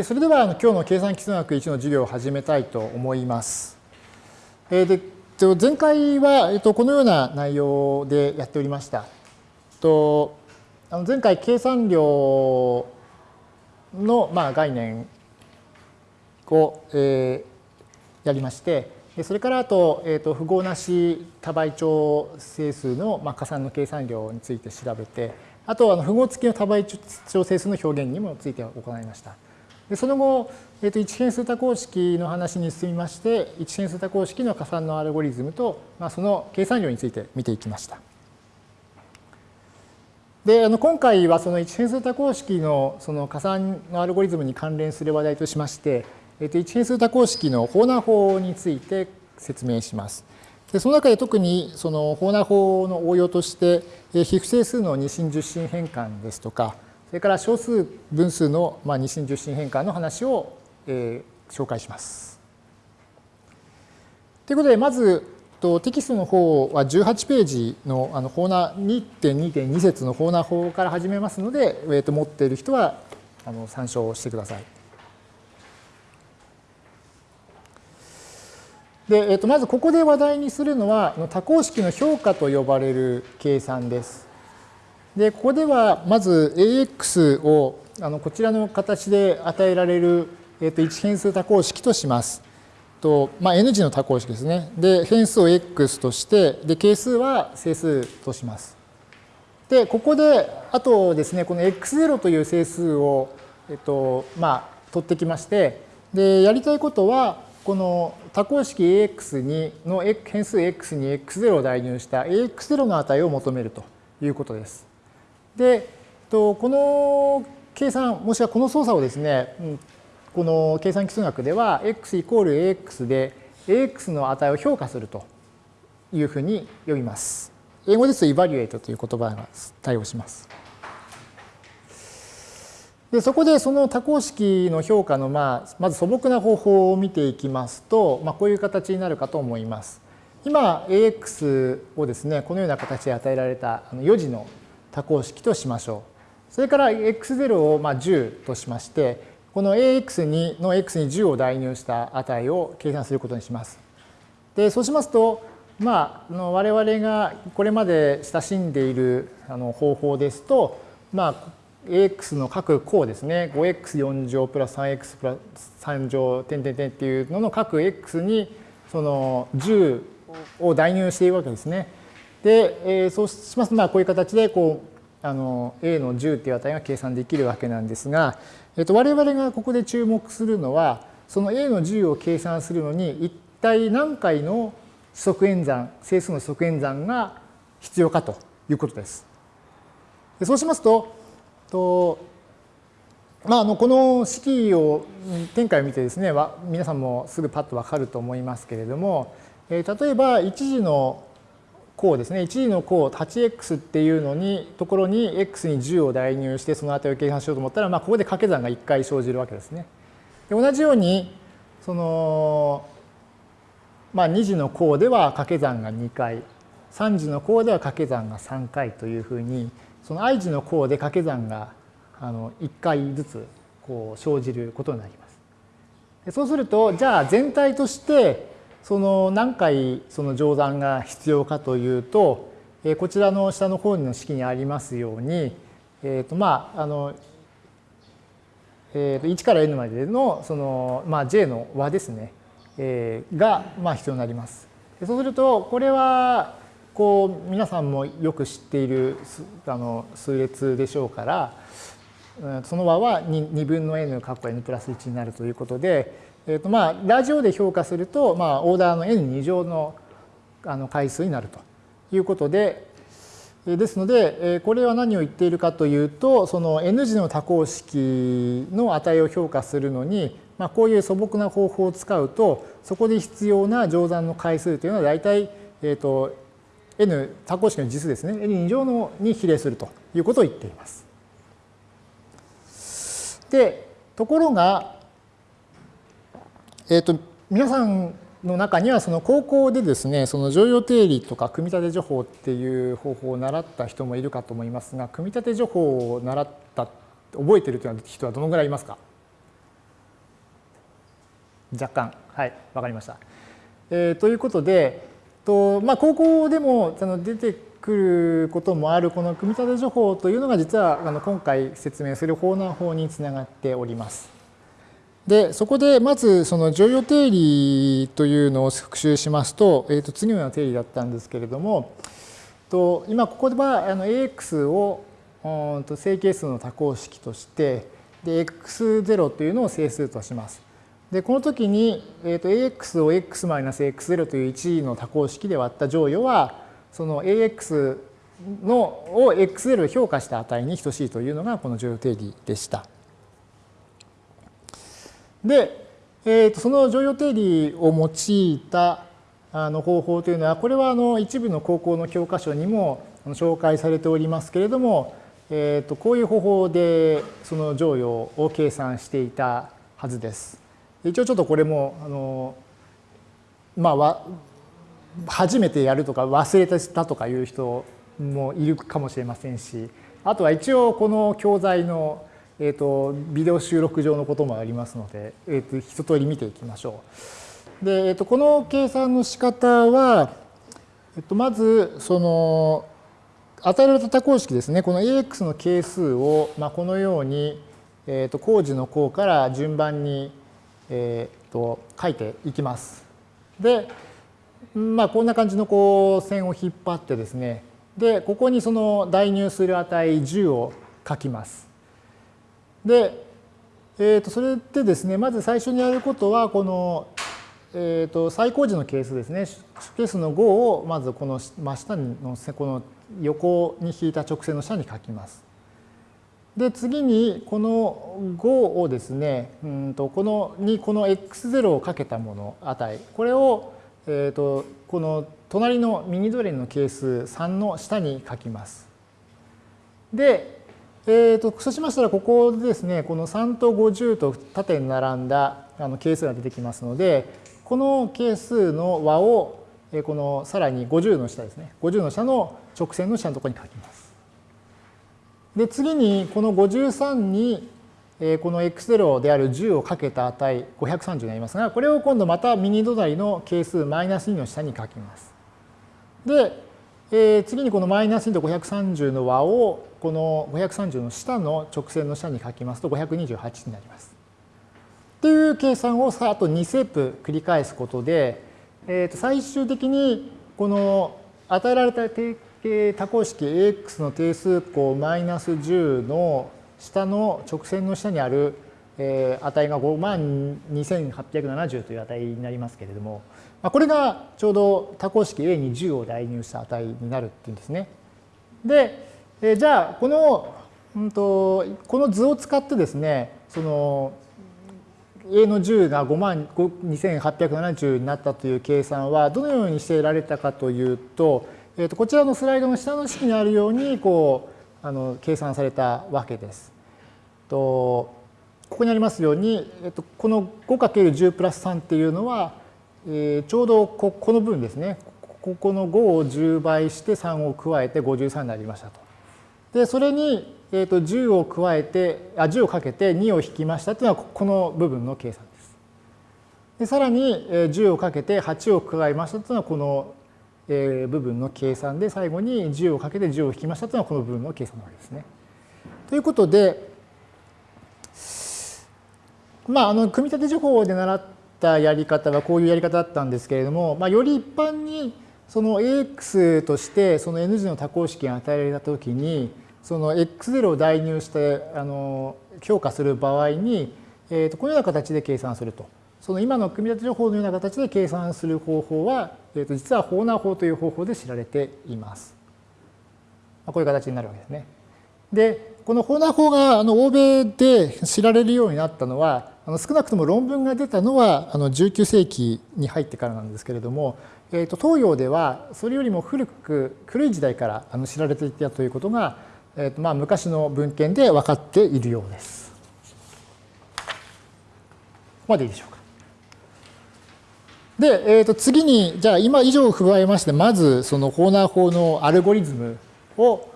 それでは今日の計算基数学1の授業を始めたいと思います。で前回はこのような内容でやっておりました。前回計算量の概念をやりましてそれからあと符号なし多倍長整数の加算の計算量について調べてあと符号付きの多倍長整数の表現にもついて行いました。でその後、えー、と一変数多項式の話に進みまして一変数多項式の加算のアルゴリズムと、まあ、その計算量について見ていきました。であの今回はその一変数多項式のその加算のアルゴリズムに関連する話題としまして、えー、と一変数多項式のホーナー法について説明します。でその中で特にそのホーナー法の応用として、非不整数の二進十進変換ですとか、それから小数分数の二進十進変換の話を、えー、紹介します。ということで、まずテキストの方は18ページのあの法な2.2.2節の法な法から始めますので、持っている人はあの参照してください。で、えー、とまずここで話題にするのは多項式の評価と呼ばれる計算です。で、ここではまず AX をあのこちらの形で与えられる、えー、と一変数多項式とします。とまあ、N 字の多項式ですね。で、変数を X として、で、係数は整数とします。で、ここで、あとですね、この X0 という整数を、えっと、まあ、取ってきまして、で、やりたいことは、この多項式 AX にの変数 X に X0 を代入した AX0 の値を求めるということです。で、この計算、もしくはこの操作をですね、この計算基数学では x イコール ax で ax の値を評価するというふうに呼びます。英語ですと evaluate という言葉が対応します。でそこでその多項式の評価のまあまず素朴な方法を見ていきますと、まあ、こういう形になるかと思います。今 ax をですねこのような形で与えられた4次の多項式としましょう。それから x0 をまあ10としまして、この ax の x に10を代入した値を計算することにします。で、そうしますと、まあ、我々がこれまで親しんでいるあの方法ですと、まあ、ax の各項ですね、5x4 乗プラス 3x プラス3乗点点点っていうのの各 x にその10を代入しているわけですね。で、えー、そうしますと、まあ、こういう形でこうあの a の10っていう値が計算できるわけなんですが、えっと、我々がここで注目するのはその a の10を計算するのに一体何回の指則演算整数の指則演算が必要かということです。でそうしますとと、まあ、あのこの式を展開を見てですね皆さんもすぐパッとわかると思いますけれども、えー、例えば一次の項ですね、1次の項 8x っていうのに、ところに x に10を代入してその値を計算しようと思ったら、まあ、ここで掛け算が1回生じるわけですね。で同じように、その、まあ、2次の項では掛け算が2回、3次の項では掛け算が3回というふうに、その i 次の項で掛け算があの1回ずつこう生じることになります。そうすると、じゃあ全体としてその何回その乗算が必要かというと、こちらの下の方の式にありますように、えーとまああのえー、と1から n までのその、まあ、j の和ですね、えー、が、まあ、必要になります。そうするとこれはこう皆さんもよく知っているあの数列でしょうからその和は 2, 2分の n 括弧 n プラス1になるということでえーとまあ、ラジオで評価すると、まあ、オーダーの n2 乗のあの回数になるということで、ですので、これは何を言っているかというと、その n 次の多項式の値を評価するのに、まあ、こういう素朴な方法を使うと、そこで必要な乗算の回数というのは大体、えーと、n 多項式の実数ですね、n2 乗のに比例するということを言っています。で、ところが、えっ、ー、と、皆さんの中にはその高校でですね、その常用定理とか組み立て情報っていう方法を習った人もいるかと思いますが、組み立て情報を習った、覚えてるという人はどのぐらいいますか？若干。はい、わかりました。えー、ということで、とまあ、高校でもその出てくることもあるこの組み立て情報というのが実はあの今回説明する法難法につながっております。で、そこでまずその乗用定理というのを復習しますと、えー、と次のような定理だったんですけれども、と今ここではあの AX をうんと整形数の多項式として、で x0 というのを整数とします。で、この時に、えー、と ax を x-x0 という1の多項式で割った乗与は、その ax のを x0 評価した値に等しいというのがこの乗与定理でした。で、えー、とその乗用定理を用いたあの方法というのは、これはあの一部の高校の教科書にも紹介されておりますけれども、えー、とこういう方法でその乗与を計算していたはずです。一応ちょっとこれもあのまあ初めてやるとか忘れてたとかいう人もいるかもしれませんしあとは一応この教材のえーと、ビデオ収録上のこともありますので、えーと、一通り見ていきましょう。で、えーと、この計算の仕方は、えー、とまずその与えられた多項式ですねこの AX の係数を、まあ、このように、えー、と工事の項から順番に、えー、と書いていきます。で、まあ、こんな感じのこう線を引っ張ってですねでここにその代入する値10を書きます。で、えー、とそれでですね、まず最初にやることは、この、えー、と最高時の係数ですね、係数の5をまずこの真下のこの横に引いた直線の下に書きます。で、次にこの5をですね、うんとこのにこの x0 をかけたもの値、これを、えー、とこの隣のミニドレンの係数3の下に書きます。で、えーと、そうしましたら、ここでですね、この3と50と縦に並んだあの係数が出てきますので、この係数の和を、えこのさらに50の下ですね、50の下の直線の下のところに書きます。で、次にこの53に、えこの x0 である10をかけた値530になりますが、これを今度また右隣の係数マイナス2の下に書きます。で、えー、次にこのマイナス2と530の和をこの530の下の直線の下に書きますと528になります。という計算をさあと2セップ繰り返すことで、えー、と最終的にこの与えられた定型多項式 AX の定数項マイナス10の下の直線の下にある値が5万2870という値になりますけれども、まあ、これがちょうど多項式 A に10を代入した値になるっていうんですね。で、えじゃあこの、うんと、この図を使ってですねその A の10が5万2870になったという計算はどのようにして得られたかというと、えー、とこちらのスライドの下の式にあるようにこうあの計算されたわけです。とここにありますように、えー、とこの 5×10 プラス3っていうのはえー、ちょうどここの部分ですねここの5を10倍して3を加えて53になりましたと。でそれに、えー、と10を加えてあ10をかけて2を引きましたというのはこの部分の計算です。でさらに10をかけて8を加えましたというのはこの部分の計算で最後に10をかけて10を引きましたというのはこの部分の計算なわけですね。ということでまああの組み立て情報で習ったやり方はこういうやり方だったんですけれども、まあ、より一般にその AX としてその N 字の多項式が与えられたときにその X0 を代入してあの評価する場合に、えー、とこのような形で計算すると。その今の組み立て情報のような形で計算する方法は、えー、と実はホーナー法という方法で知られています。こういう形になるわけですね。で、このホーナー法があの欧米で知られるようになったのは、あの少なくとも論文が出たのはあの19世紀に入ってからなんですけれども、えー、と東洋ではそれよりも古く古い時代からあの知られていたということが、えーとまあ、昔の文献で分かっているようです。ここまでいいでしょうか。で、えー、と次にじゃあ今以上を踏まえましてまずそのホーナー法のアルゴリズムを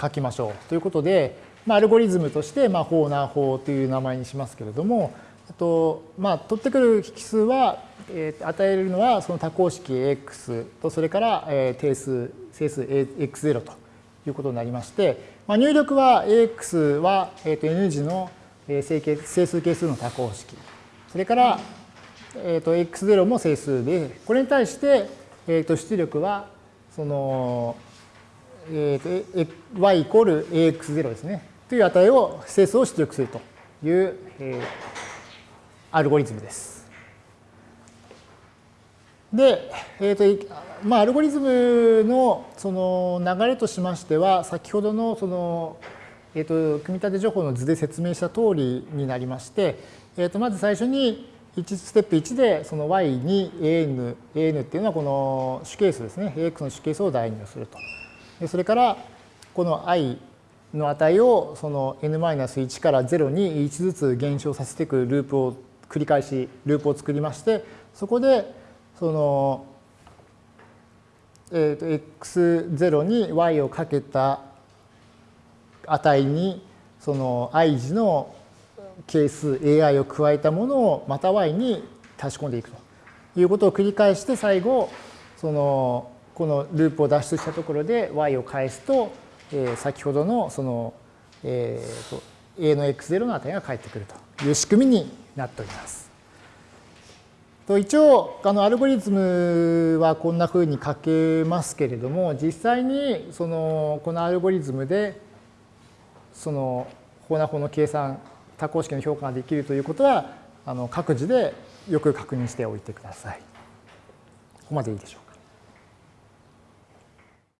書きましょうということで、まあ、アルゴリズムとして、まあ、ホーナー法という名前にしますけれども、あとまあ、取ってくる引数は、えー、与えるのはその多項式 AX とそれから、えー、定数整数 X0 ということになりまして、まあ、入力は AX は、えー、と N 次の整数係数の多項式。それから、えー、と X0 も整数でこれに対して、えー、と出力はその、えー、と y イコール AX0 ですね。という値を整数を出力するという、えーアルゴリズムです。で、えーとまあ、アルゴリズムのその流れとしましては先ほどのその、えーと、組み立て情報の図で説明した通りになりまして、えー、とまず最初に1ステップ1でその y に an, an っていうのはこの主係数ですね ax の主係数を代入すると。でそれからこの i の値をその n-1 から0に1ずつ減少させていくループを繰り返しループを作りましてそこでその、えー、と x0 に y をかけた値にその i 次の係数 ai を加えたものをまた y に足し込んでいくということを繰り返して最後そのこのループを脱出したところで y を返すと、えー、先ほどのその、えー、と a の x0 の値が返ってくるという仕組みになっております。と一応あのアルゴリズムはこんなふうに書けますけれども実際にそのこのアルゴリズムでその法な法の計算多項式の評価ができるということはあの各自でよく確認しておいてください。ここまでいいでしょう